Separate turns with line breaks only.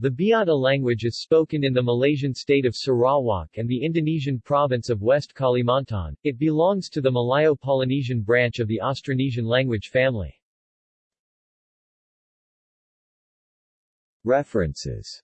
The Biatah language is spoken in the Malaysian state of Sarawak and the Indonesian province of West Kalimantan. It belongs to the Malayo-Polynesian branch of the Austronesian language family. References